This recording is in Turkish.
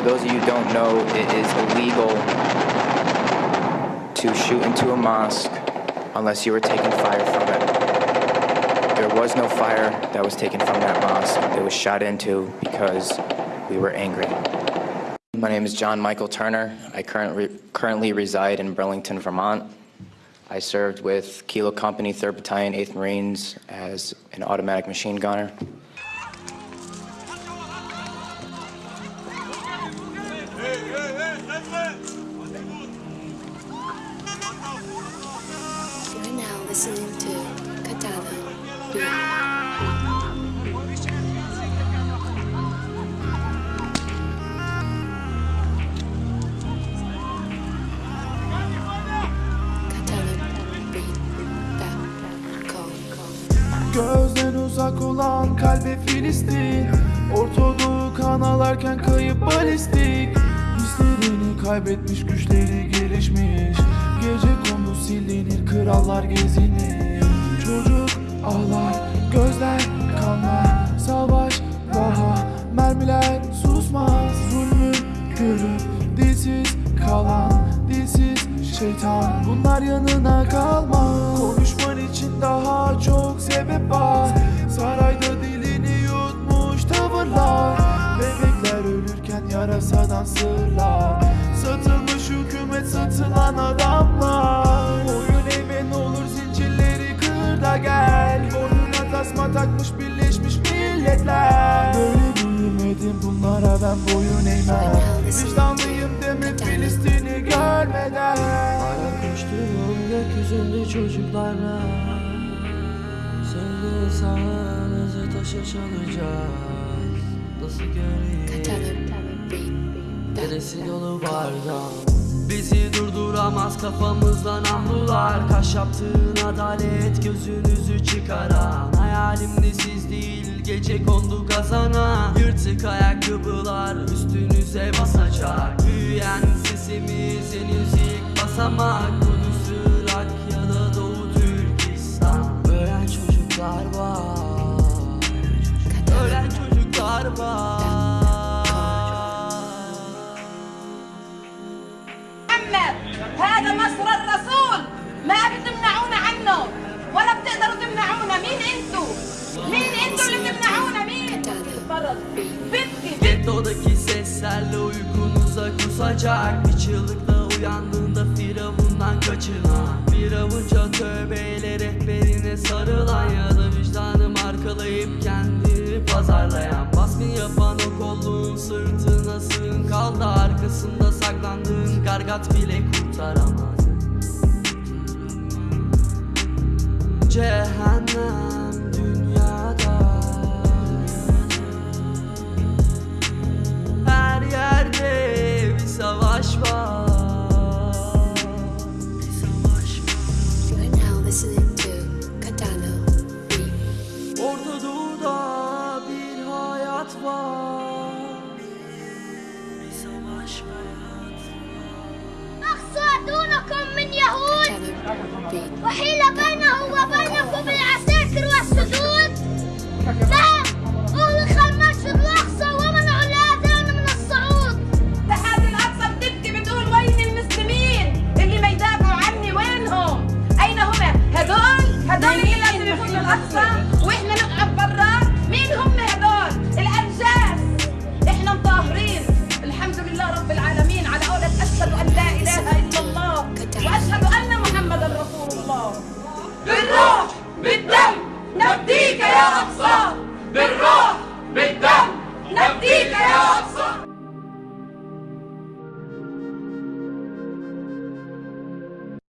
those of you who don't know, it is illegal to shoot into a mosque unless you were taking fire from it. There was no fire that was taken from that mosque. It was shot into because we were angry. My name is John Michael Turner. I currently, currently reside in Burlington, Vermont. I served with Kilo Company, 3rd Battalion, 8th Marines as an automatic machine gunner. Gözden uzak olan kalbe Filistin. Ortadoğu kan alarken kayıp balistik. Hislerini kaybetmiş güçleri gelişmiş. Gece kondu silinir krallar gezinir. Çocuk ağlar gözler kanlar. Savaş daha mermiler susmaz. Zulmü görüp dilsiz kalan dilsiz şeytan. Bunlar yanına kalmaz var Sarayda dilini yutmuş tavırlar. Bebekler ölürken yarasadan sırlar. Satılmış hükümet satılan adamlar. Boyun eğme ne olur zincirleri kır da gel. Boynuna tasma takmış birleşmiş milletler. Böyle büyümedim bunlara ben boyun eğmem. Vicdanlıyım demek Filistin'i görmeden. Ayak uçtuğum gökyüzünde çocuklarla Söyle sağımızı taşa çalacağız. Nasıl göreyim. Neresi dolu bardak Bizi durduramaz kafamızdan namlular Kaş yaptığın adalet gözünüzü çıkaran. Hayalimde siz değil gece kondu kazana. Yırtık ayakkabılar üstünüze basacak. Büyüyen sesimiz henüz ilk basamak. Kudüs, محمد هذا نصر الرسول ما بتمنعونا عنه ولا بتقدروا تمنعونا مين انتو مين انتو اللي تمنعونا مين تفضل بنتي Gettodaki seslerle uykunuza kusacak Bir çığlıkla uyandığında firavundan kaçınan Bir avuca tövbeyle rehberine sarılan Ya da vicdanı markalayıp kendini pazarlayan Baskın yapan o kolluğun sırtına sığın kaldı Arkasında kargat bile kurtaramaz Cehennem dünyada. Her yerde bir savaş var. Var You're now وحيلة بقى.